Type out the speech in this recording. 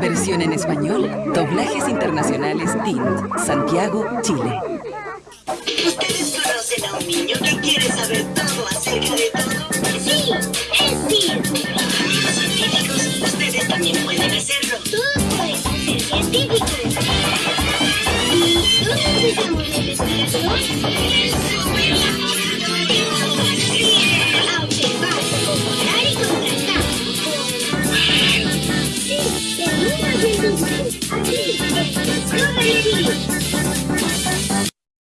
Versión en español, doblajes internacionales TINT, Santiago, Chile. ¿Ustedes conocen a un niño que quiere saber todo acerca de todo? Sí, es sí. Amigos científicos, ustedes también pueden hacerlo. Todos podemos ser científicos. ¿Y dónde empezamos la investigación? Thank you.